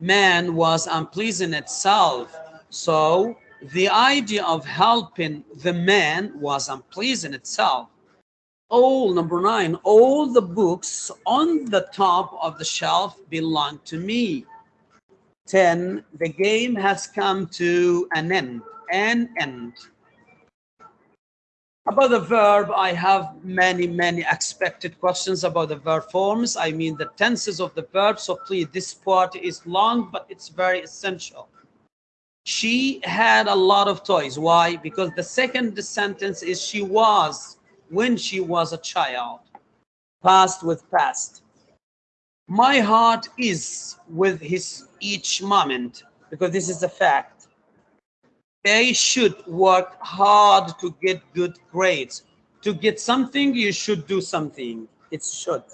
Man was unpleasant itself. So the idea of helping the man was unpleasant itself. All number nine all the books on the top of the shelf belong to me. 10 the game has come to an end an end. About the verb i have many many expected questions about the verb forms. I mean the tenses of the verb so please this part is long but it's very essential she had a lot of toys why because the second sentence is she was when she was a child, past with past. My heart is with his each moment, because this is a fact. They should work hard to get good grades. To get something, you should do something. It should.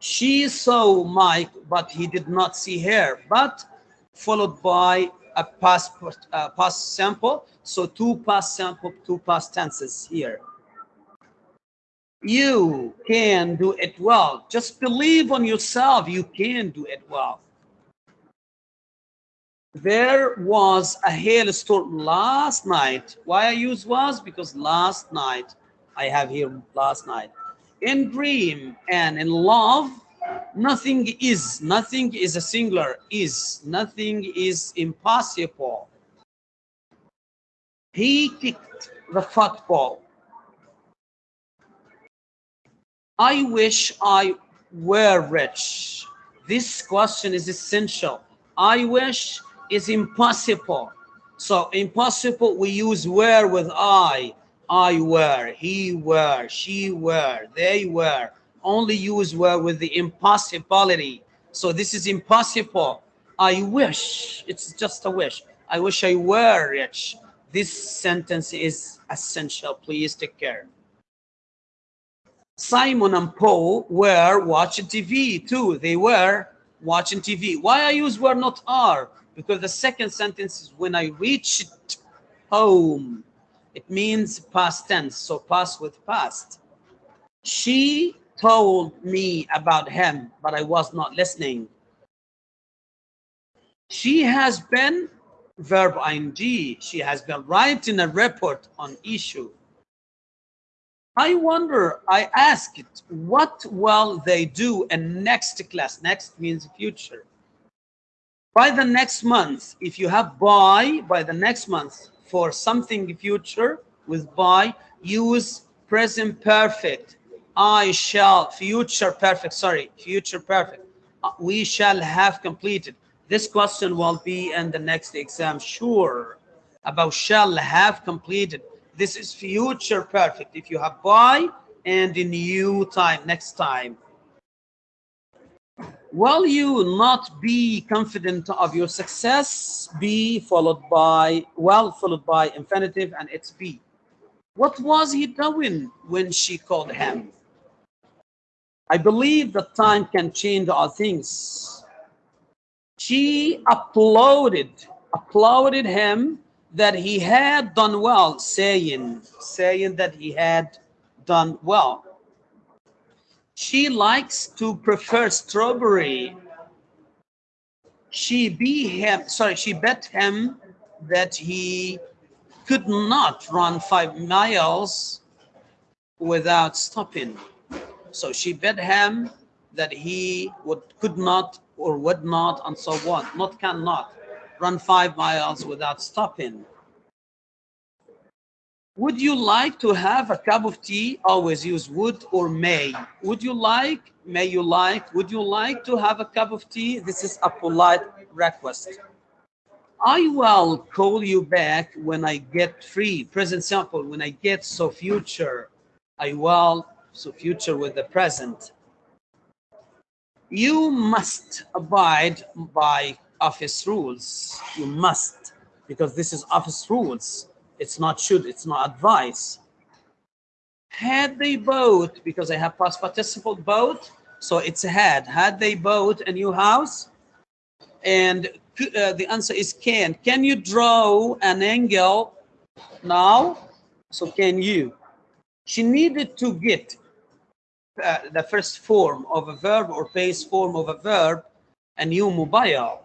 She saw Mike, but he did not see her, but followed by a past, uh, past sample. So two past sample, two past tenses here you can do it well. Just believe on yourself. You can do it well. There was a hailstorm last night. Why I use was? Because last night, I have here last night. In dream and in love, nothing is. Nothing is a singular is. Nothing is impossible. He kicked the football. I wish I were rich. This question is essential. I wish is impossible. So impossible, we use were with I. I were, he were, she were, they were. Only use were with the impossibility. So this is impossible. I wish, it's just a wish. I wish I were rich. This sentence is essential. Please take care. Simon and Paul were watching TV too. They were watching TV. Why I use were not are? Because the second sentence is when I reached home. It means past tense, so past with past. She told me about him, but I was not listening. She has been, verb ing, she has been writing a report on issue. I wonder, I asked, what will they do in next class? Next means future. By the next month, if you have by, by the next month for something future with by, use present perfect. I shall, future perfect, sorry, future perfect. Uh, we shall have completed. This question will be in the next exam, sure, about shall have completed. This is future perfect. If you have by and in new time, next time. Will you not be confident of your success? Be followed by, well, followed by infinitive and it's be. What was he doing when she called him? I believe that time can change all things. She applauded, applauded him that he had done well, saying, saying that he had done well. She likes to prefer strawberry. She be him, sorry, she bet him that he could not run five miles without stopping. So she bet him that he would could not or would not and so on, not cannot run five miles without stopping. Would you like to have a cup of tea? Always use would or may. Would you like, may you like, would you like to have a cup of tea? This is a polite request. I will call you back when I get free. Present simple, when I get so future, I will, so future with the present. You must abide by office rules. You must, because this is office rules. It's not should, it's not advice. Had they both, because I have past participle both, so it's had. Had they both a new house? And uh, the answer is can. Can you draw an angle now? So can you? She needed to get uh, the first form of a verb or base form of a verb, a new mobile.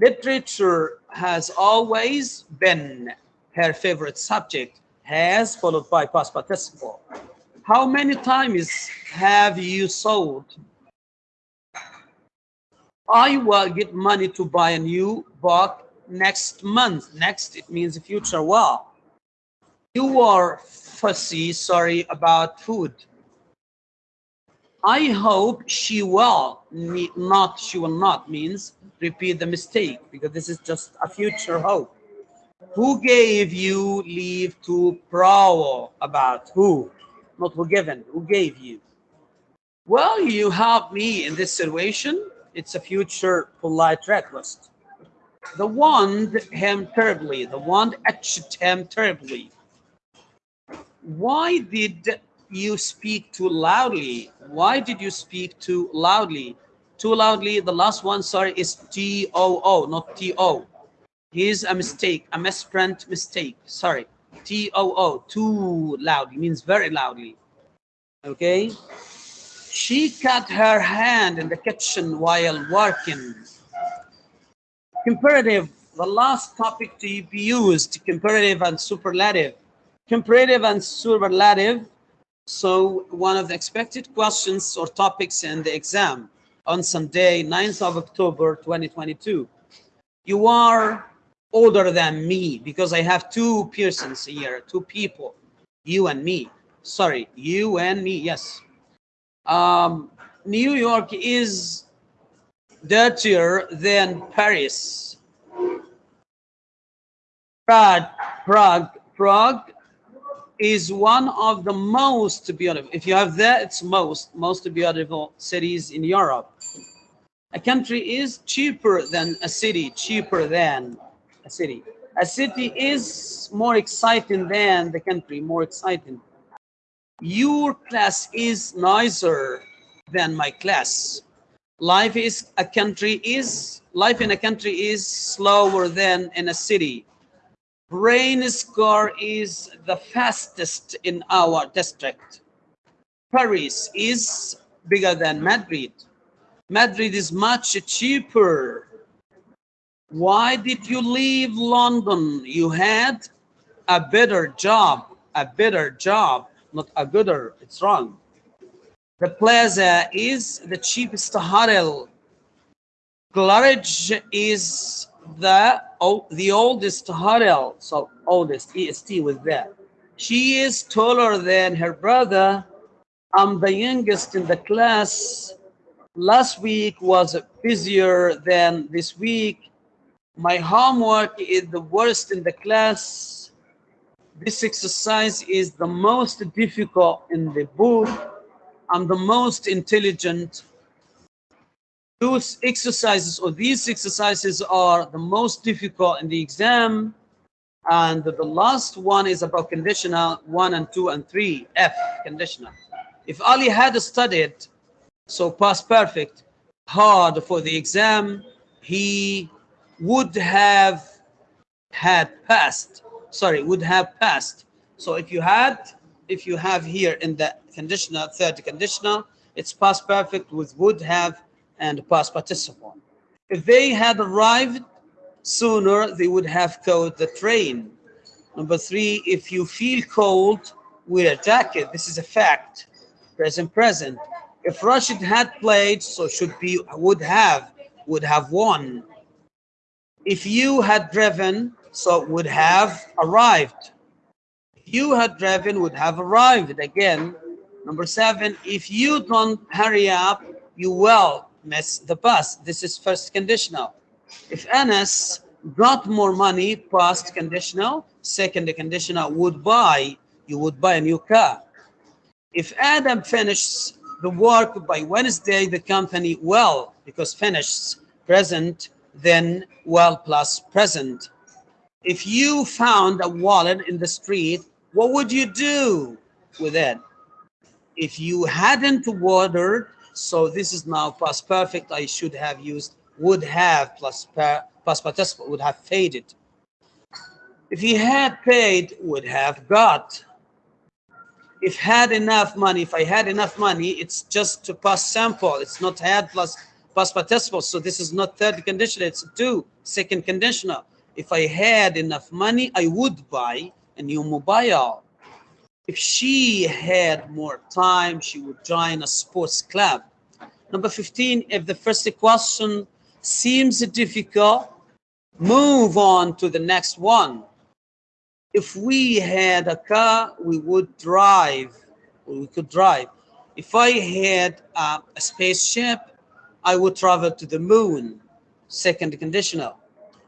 Literature has always been her favorite subject, has followed by past participle. How many times have you sold? I will get money to buy a new book next month. Next, it means future. Well, you are fussy, sorry, about food. I hope she will not, she will not means repeat the mistake because this is just a future hope. Who gave you leave to prowl about? Who? Not who given, who gave you? Well, you help me in this situation. It's a future polite request. The wand him terribly. The wand etched him terribly. Why did you speak too loudly? Why did you speak too loudly? Too loudly, the last one, sorry, is T-O-O, not T-O. Here's a mistake, a misprint mistake, sorry. T-O-O, too loudly, means very loudly. Okay? She cut her hand in the kitchen while working. Comparative, the last topic to be used, comparative and superlative. Comparative and superlative so one of the expected questions or topics in the exam on Sunday, 9th of October, 2022. You are older than me because I have two persons here, two people, you and me. Sorry, you and me, yes. Um, New York is dirtier than Paris. Prague, Prague, Prague is one of the most beautiful. If you have that, it's most most beautiful cities in Europe. A country is cheaper than a city, cheaper than a city. A city is more exciting than the country, more exciting. Your class is nicer than my class. Life is a country is life in a country is slower than in a city Rain score is the fastest in our district. Paris is bigger than Madrid. Madrid is much cheaper. Why did you leave London? You had a better job, a better job, not a gooder, it's wrong. The plaza is the cheapest hotel. Claridge is the oh, the oldest hotel, so oldest EST with that. She is taller than her brother. I'm the youngest in the class. Last week was busier than this week. My homework is the worst in the class. This exercise is the most difficult in the book. I'm the most intelligent those exercises or these exercises are the most difficult in the exam. And the last one is about conditional one and two and three, F conditional. If Ali had studied, so past perfect, hard for the exam, he would have had passed, sorry, would have passed. So if you had, if you have here in the conditional, third conditional, it's past perfect with would have and past participle. If they had arrived sooner, they would have caught the train. Number three, if you feel cold, wear a jacket. This is a fact. Present, present. If Rashid had played, so should be, would have, would have won. If you had driven, so would have arrived. If you had driven, would have arrived again. Number seven, if you don't hurry up, you will miss the bus. This is first conditional. If Anas got more money, past conditional, second conditional, would buy, you would buy a new car. If Adam finishes the work by Wednesday, the company well, because finished present, then well plus present. If you found a wallet in the street, what would you do with it? If you hadn't watered so this is now past perfect. I should have used would have plus per, past participle would have faded. If he had paid, would have got. If had enough money, if I had enough money, it's just to past sample. It's not had plus past participle. So this is not third conditional, it's two, second conditional. If I had enough money, I would buy a new mobile. If she had more time, she would join a sports club. Number 15, if the first question seems difficult, move on to the next one. If we had a car, we would drive, we could drive. If I had a, a spaceship, I would travel to the moon. Second conditional.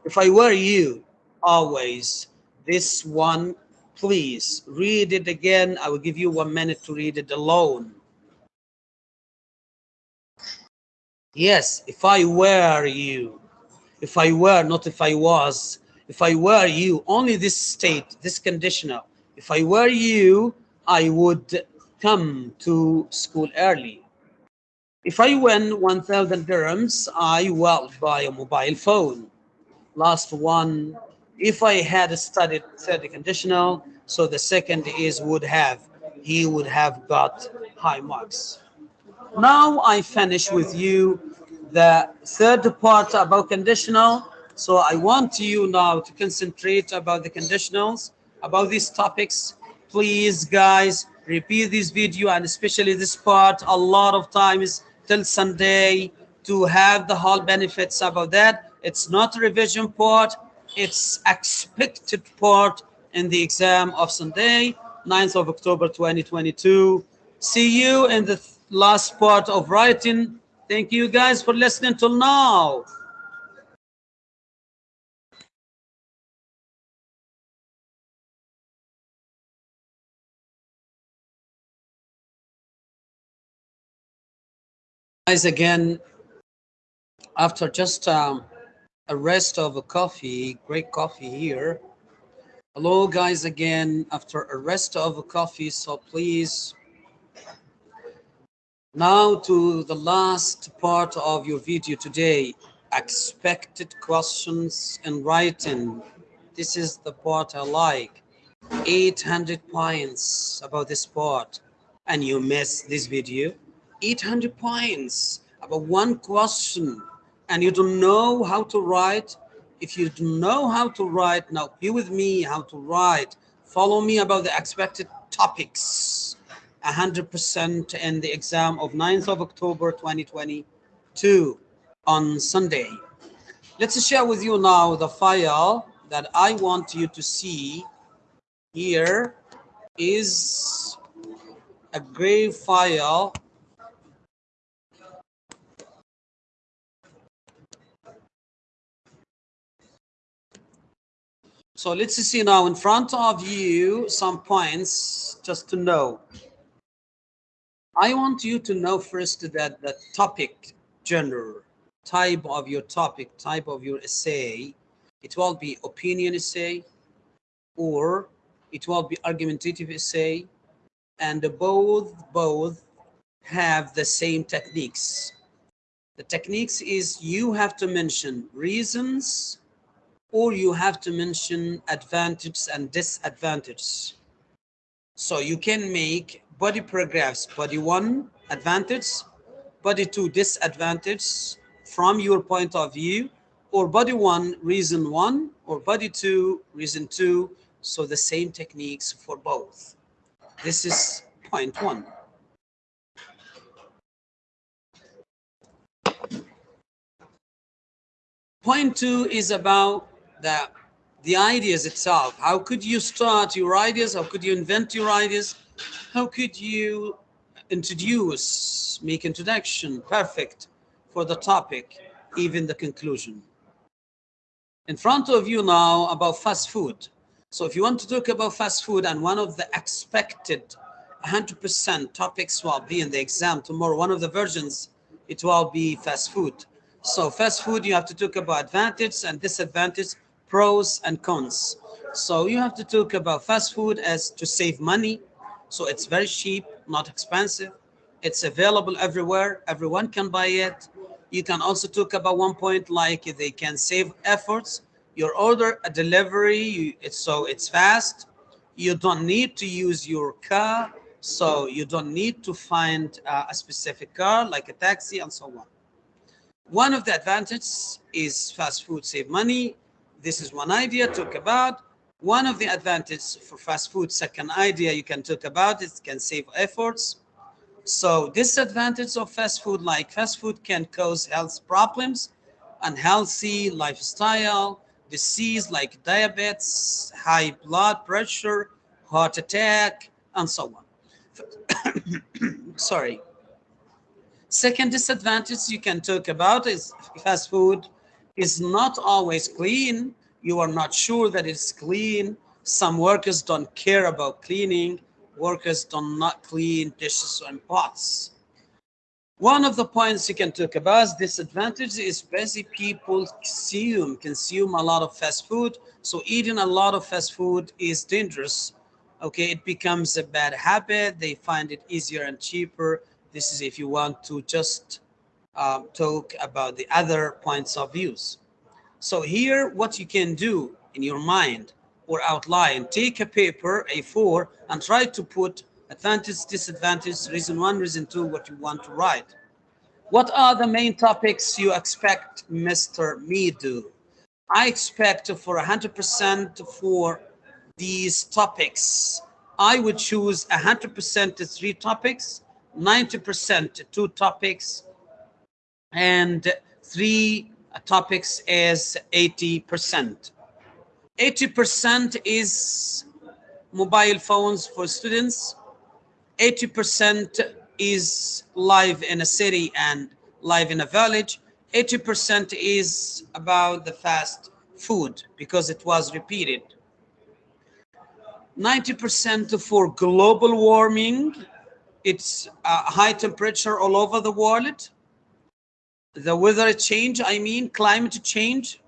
If I were you, always, this one please read it again. I will give you one minute to read it alone. Yes, if I were you, if I were, not if I was, if I were you, only this state, this conditional. If I were you, I would come to school early. If I win 1,000 dirhams, I will buy a mobile phone. Last one, if I had studied third conditional, so the second is would have, he would have got high marks. Now I finish with you the third part about conditional. So I want you now to concentrate about the conditionals, about these topics. Please, guys, repeat this video and especially this part a lot of times till Sunday to have the whole benefits about that. It's not a revision part its expected part in the exam of Sunday, 9th of October 2022. See you in the last part of writing. Thank you guys for listening till now. Guys, again, after just um, a rest of a coffee, great coffee here. Hello, guys, again, after a rest of a coffee, so please now to the last part of your video today, expected questions in writing. This is the part I like. 800 points about this part and you miss this video. 800 points about one question and you don't know how to write. If you don't know how to write, now be with me how to write. Follow me about the expected topics 100% in the exam of 9th of October 2022 on Sunday. Let's share with you now the file that I want you to see here is a gray file So let's see now in front of you some points just to know. I want you to know first that the topic genre, type of your topic, type of your essay, it will be opinion essay or it will be argumentative essay and both both have the same techniques. The techniques is you have to mention reasons or you have to mention advantages and disadvantages. So you can make body paragraphs, body one, advantage, body two, disadvantage from your point of view, or body one, reason one, or body two, reason two. So the same techniques for both. This is point one. Point two is about the, the ideas itself. How could you start your ideas? How could you invent your ideas? how could you introduce, make introduction perfect for the topic, even the conclusion. In front of you now about fast food. So if you want to talk about fast food and one of the expected 100% topics will be in the exam tomorrow, one of the versions, it will be fast food. So fast food, you have to talk about advantage and disadvantage, pros and cons. So you have to talk about fast food as to save money, so it's very cheap, not expensive. It's available everywhere. Everyone can buy it. You can also talk about one point like they can save efforts. Your order a delivery, you, it's, so it's fast. You don't need to use your car. So you don't need to find uh, a specific car like a taxi and so on. One of the advantages is fast food save money. This is one idea talk about. One of the advantages for fast food, second idea you can talk about it can save efforts. So disadvantage of fast food, like fast food can cause health problems, unhealthy lifestyle, disease like diabetes, high blood pressure, heart attack, and so on. Sorry. Second disadvantage you can talk about is fast food is not always clean you are not sure that it's clean. Some workers don't care about cleaning. Workers do not clean dishes and pots. One of the points you can talk about is disadvantage is busy people consume, consume a lot of fast food. So eating a lot of fast food is dangerous. Okay, it becomes a bad habit. They find it easier and cheaper. This is if you want to just um, talk about the other points of views. So here, what you can do in your mind or outline, take a paper, A4, and try to put advantage, disadvantage, reason one, reason two, what you want to write. What are the main topics you expect Mr. Me do? I expect for 100% for these topics. I would choose 100% to three topics, 90% to two topics, and three topics is 80%. 80% is mobile phones for students. 80% is live in a city and live in a village. 80% is about the fast food because it was repeated. 90% for global warming. It's uh, high temperature all over the world. The weather change, I mean climate change.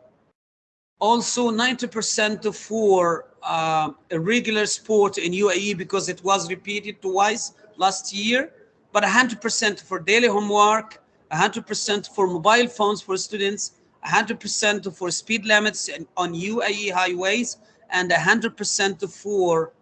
Also 90% for uh, irregular sport in UAE because it was repeated twice last year, but 100% for daily homework, 100% for mobile phones for students, 100% for speed limits on UAE highways, and 100% for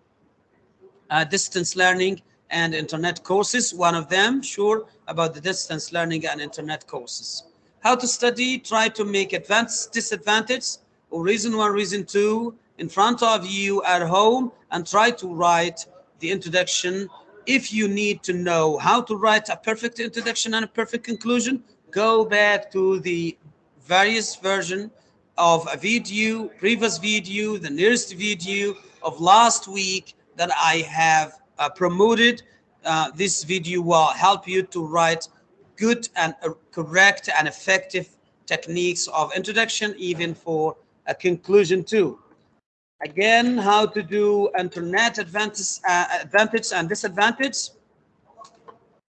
uh, distance learning and internet courses. One of them, sure, about the distance learning and internet courses. How to study, try to make advanced disadvantage, or reason one, reason two, in front of you at home, and try to write the introduction. If you need to know how to write a perfect introduction and a perfect conclusion, go back to the various version of a video, previous video, the nearest video of last week that I have uh, promoted. Uh, this video will help you to write good and uh, correct and effective techniques of introduction, even for a conclusion too. Again, how to do internet advantage, uh, advantage and disadvantage.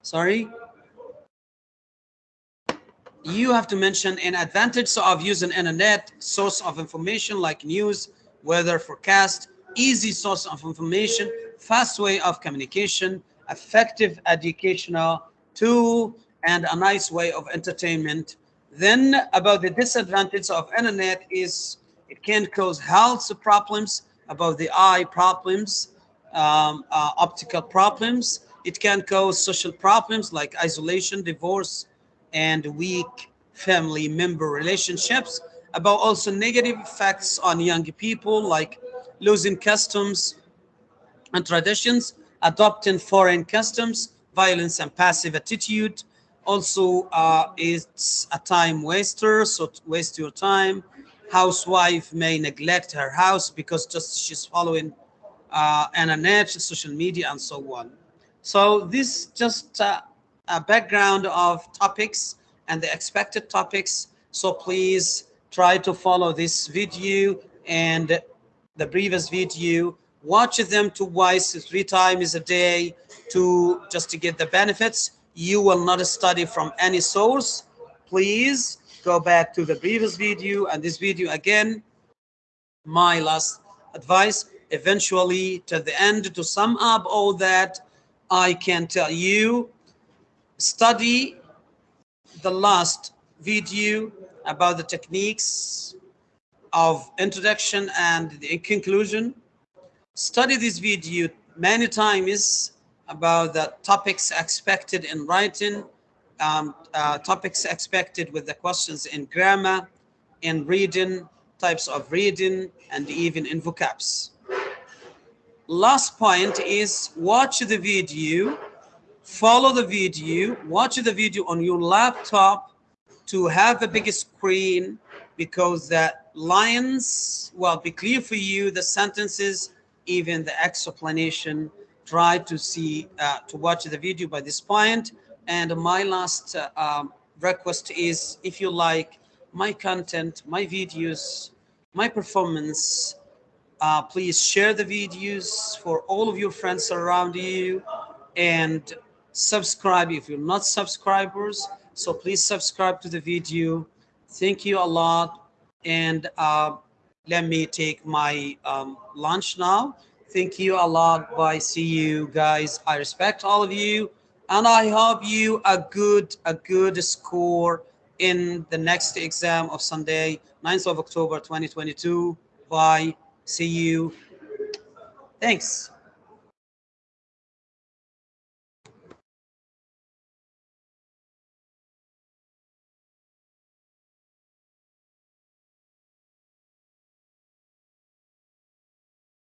Sorry you have to mention an advantage of using internet source of information like news, weather forecast, easy source of information, fast way of communication, effective educational tool, and a nice way of entertainment. Then about the disadvantage of internet is it can cause health problems, about the eye problems, um, uh, optical problems. It can cause social problems like isolation, divorce, and weak family member relationships, about also negative effects on young people like losing customs and traditions, adopting foreign customs, violence and passive attitude. Also, uh, it's a time waster, so waste your time. Housewife may neglect her house because just she's following uh, internet, social media, and so on. So this just uh, a background of topics and the expected topics. So please try to follow this video and the previous video. Watch them twice, three times a day to just to get the benefits. You will not study from any source. Please go back to the previous video and this video again. My last advice, eventually to the end to sum up all that, I can tell you study the last video about the techniques of introduction and the conclusion. Study this video many times about the topics expected in writing, um, uh, topics expected with the questions in grammar, in reading, types of reading, and even in vocabs. Last point is watch the video follow the video, watch the video on your laptop to have a big screen because the lines will be clear for you, the sentences, even the explanation. Try to see, uh, to watch the video by this point. And my last uh, um, request is if you like my content, my videos, my performance, uh, please share the videos for all of your friends around you and subscribe if you're not subscribers. So please subscribe to the video. Thank you a lot. And uh, let me take my um, lunch now. Thank you a lot. Bye. See you guys. I respect all of you. And I hope you a good, a good score in the next exam of Sunday, 9th of October, 2022. Bye. See you. Thanks.